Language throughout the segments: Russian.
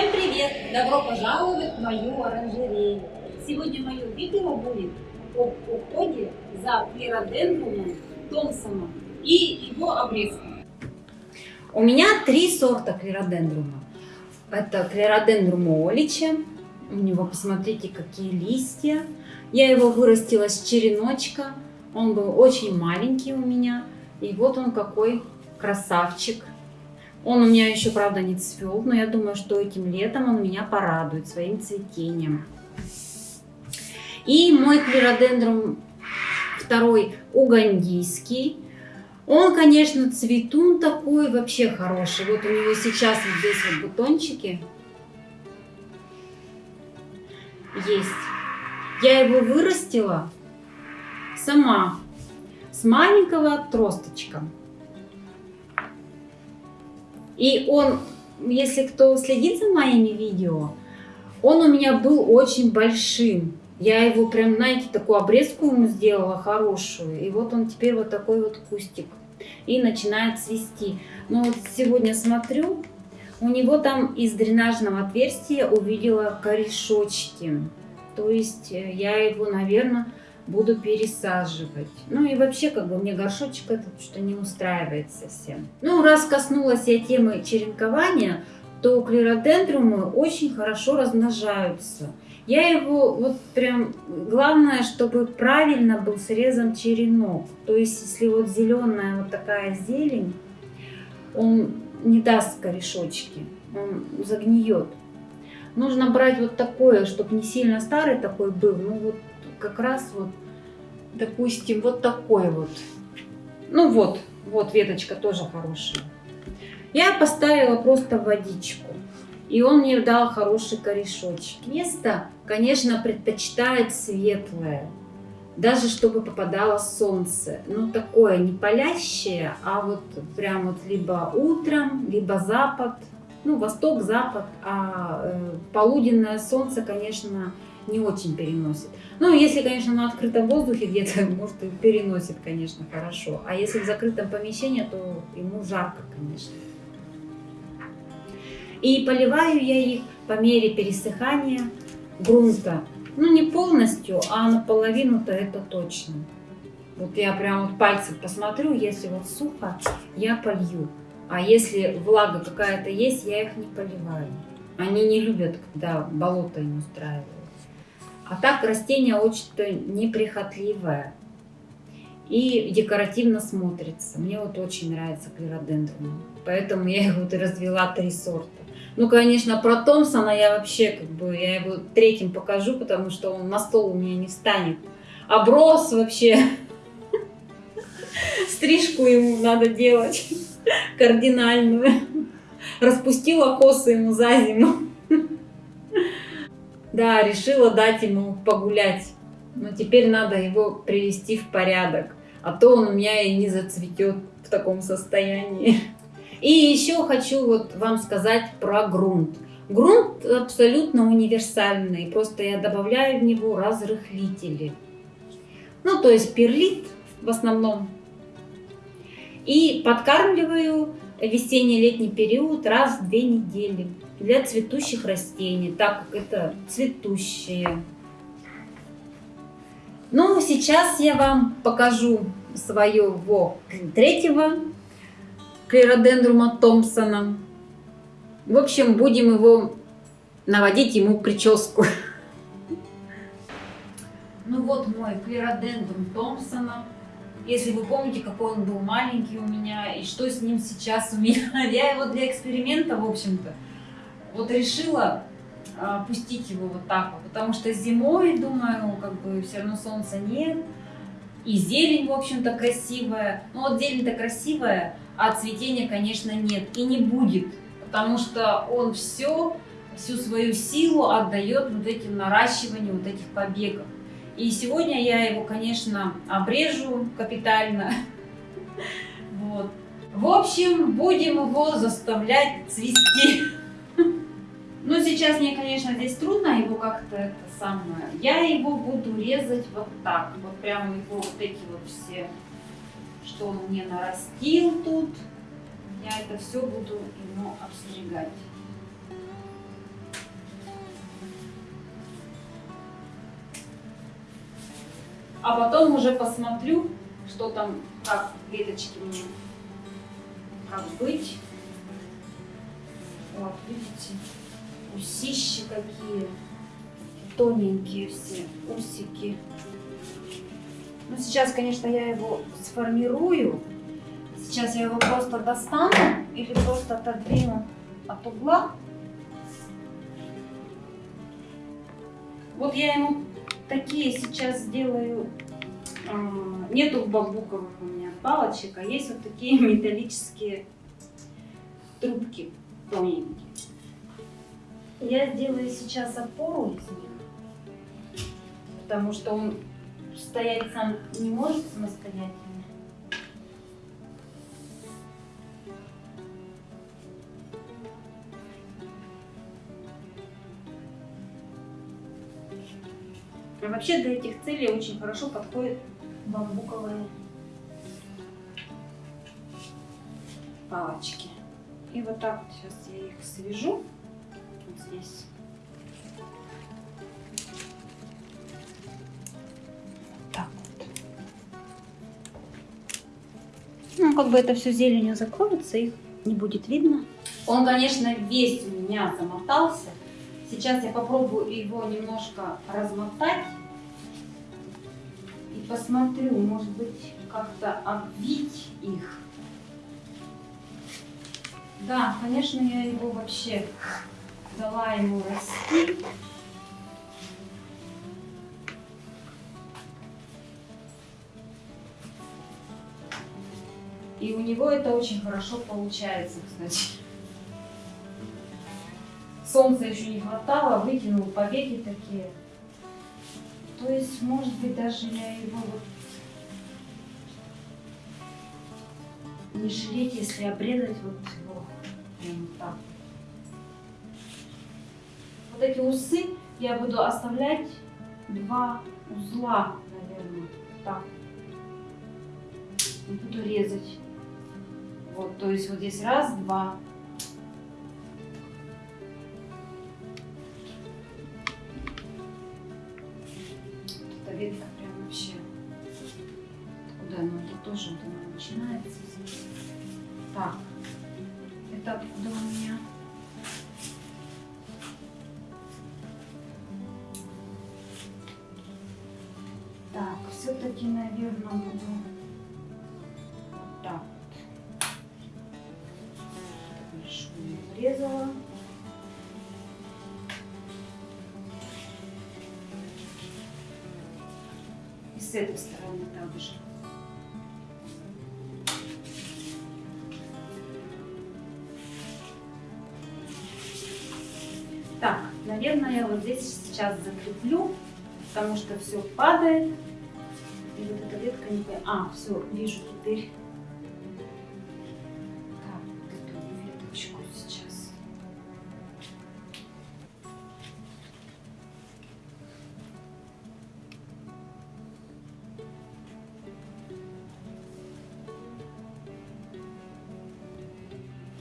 Всем привет! Добро пожаловать в мою оранжерею. Сегодня мое видео будет об уходе за флородендрумом Томпсоном и его обрезком. У меня три сорта клеродендрума. Это клеродендрум олича. У него, посмотрите, какие листья. Я его вырастила с череночка. Он был очень маленький у меня. И вот он какой красавчик. Он у меня еще, правда, не цвел, но я думаю, что этим летом он меня порадует своим цветением. И мой клеродендрум второй угандийский. Он, конечно, цветун такой вообще хороший. Вот у него сейчас вот здесь вот бутончики есть. Я его вырастила сама с маленького отросточка. И он, если кто следит за моими видео, он у меня был очень большим. Я его прям, знаете, такую обрезку ему сделала хорошую. И вот он теперь вот такой вот кустик. И начинает цвести. Но вот сегодня смотрю, у него там из дренажного отверстия увидела корешочки. То есть э, я его, наверное, буду пересаживать. Ну и вообще, как бы, мне горшочек этот что не устраивает совсем. Ну, раз коснулась я темы черенкования, то клеродендрумы очень хорошо размножаются. Я его вот прям, главное, чтобы правильно был срезан черенок. То есть, если вот зеленая вот такая зелень, он не даст корешочки, он загниет. Нужно брать вот такое, чтобы не сильно старый такой был, ну вот как раз вот, допустим, вот такой вот. Ну вот, вот веточка тоже хорошая. Я поставила просто водичку. И он мне дал хороший корешочек. Место, конечно, предпочитает светлое. Даже чтобы попадало солнце. Ну, такое не палящее, а вот прям вот либо утром, либо запад. Ну, восток, запад. А э, полуденное солнце, конечно, не очень переносит. Ну, если, конечно, на открытом воздухе где-то, может, и переносит, конечно, хорошо. А если в закрытом помещении, то ему жарко, конечно. И поливаю я их по мере пересыхания грунта. Ну, не полностью, а наполовину-то это точно. Вот я прям вот пальцем посмотрю, если вот сухо, я полью. А если влага какая-то есть, я их не поливаю. Они не любят, когда болото им устраивают. А так растение очень-то неприхотливое и декоративно смотрится. Мне вот очень нравится клеродендрум. Поэтому я его вот развела три сорта. Ну, конечно, про Томпсона я вообще, как бы, я его третьим покажу, потому что он на стол у меня не встанет. Оброс вообще. Стрижку ему надо делать кардинальную. Распустила косы ему за зиму. Да, решила дать ему погулять. Но теперь надо его привести в порядок. А то он у меня и не зацветет в таком состоянии. И еще хочу вот вам сказать про грунт. Грунт абсолютно универсальный. Просто я добавляю в него разрыхлители. Ну, то есть перлит в основном. И подкармливаю весенне-летний период раз в две недели для цветущих растений, так как это цветущие. Ну, сейчас я вам покажу своего третьего клеродендрума Томпсона. В общем, будем его наводить ему прическу. Ну вот мой клеродендрум Томпсона. Если вы помните, какой он был маленький у меня и что с ним сейчас у меня. Я его для эксперимента, в общем-то, вот решила а, пустить его вот так вот, потому что зимой, думаю, как бы все равно солнца нет, и зелень, в общем-то, красивая. Ну вот зелень-то красивая, а цветения, конечно, нет и не будет, потому что он все, всю свою силу отдает вот этим наращиванию вот этих побегов. И сегодня я его, конечно, обрежу капитально. Вот. В общем, будем его заставлять цвести. Ну, сейчас мне, конечно, здесь трудно его как-то это самое. Я его буду резать вот так. Вот прямо его вот эти вот все, что он мне нарастил тут. Я это все буду ему обстригать. А потом уже посмотрю, что там, как веточки мне, как быть. Вот, видите, усищи какие, тоненькие все усики. Ну, сейчас, конечно, я его сформирую. Сейчас я его просто достану или просто отодвину от угла. Вот я ему такие сейчас сделаю. Нету бамбуковых у меня палочек, а есть вот такие металлические трубки тоненькие. Я сделаю сейчас опору из них, потому что он стоять сам не может самостоятельно. Вообще для этих целей очень хорошо подходят бамбуковые палочки. И вот так вот сейчас я их свяжу вот здесь. Так вот. Ну, как бы это все зеленью закроется, их не будет видно. Он, конечно, весь у меня замотался. Сейчас я попробую его немножко размотать и посмотрю, может быть, как-то обвить их. Да, конечно, я его вообще дала ему расти. И у него это очень хорошо получается, кстати солнца еще не хватало, вытянул повеки такие. То есть, может быть, даже я его вот не жалеть, если обрезать вот его прям так. Вот эти усы я буду оставлять два узла, наверное, так. И буду резать. Вот, то есть вот здесь раз, два, все-таки, наверное, буду вот так вот. Большую врезала. с этой стороны также. Так, наверное, я вот здесь сейчас закреплю, потому что все падает. И вот эта ветка не... А, все, вижу теперь.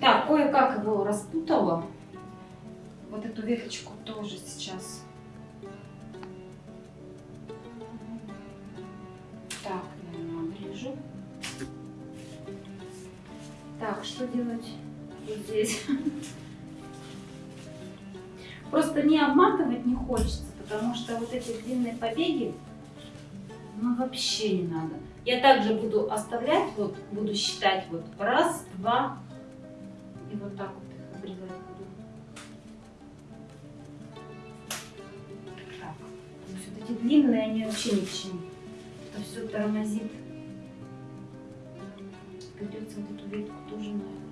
Так, кое-как его распутала. Вот эту веточку тоже сейчас. Так, что делать вот здесь? Просто не обматывать не хочется, потому что вот эти длинные побеги, ну вообще не надо. Я также буду оставлять, вот буду считать вот раз, два, и вот так вот их обрезать буду. Так. Вот эти длинные, они вообще ни к чему. Это все тормозит. Придется вот эту ветку тоже, наверное.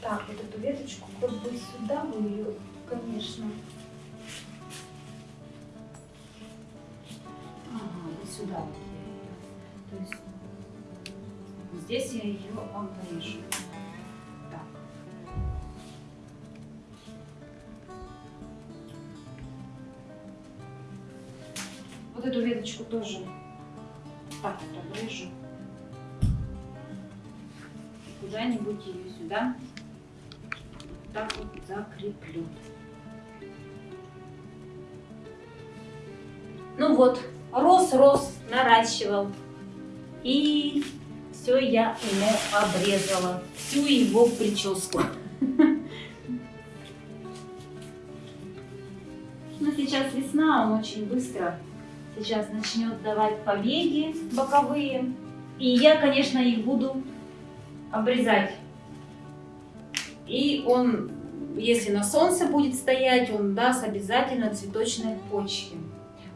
Так, вот эту веточку как бы сюда бы ее, конечно, сюда вот То есть здесь я ее обрежу. Веточку тоже так вот обрежу. куда-нибудь ее сюда вот так вот закреплю. Ну вот, рос-рос, наращивал. И все я ему обрезала. Всю его прическу. Ну, сейчас весна, он очень быстро сейчас начнет давать побеги боковые. И я, конечно, их буду обрезать. И он, если на солнце будет стоять, он даст обязательно цветочные почки.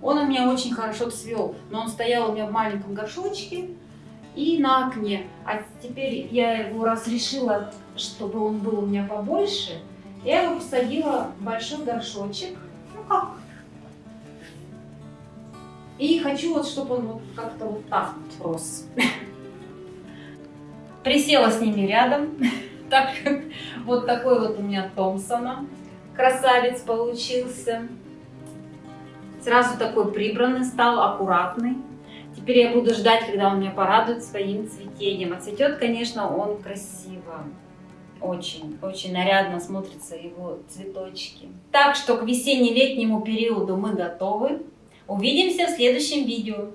Он у меня очень хорошо цвел, но он стоял у меня в маленьком горшочке и на окне. А теперь я его разрешила, чтобы он был у меня побольше. Я его посадила в большой горшочек. И хочу вот, чтобы он вот как-то вот так вот рос. Присела с ними рядом. Так, вот такой вот у меня Томпсона. Красавец получился. Сразу такой прибранный стал, аккуратный. Теперь я буду ждать, когда он меня порадует своим цветением. А цветет, конечно, он красиво. Очень, очень нарядно смотрятся его цветочки. Так что к весенне-летнему периоду мы готовы. Увидимся в следующем видео.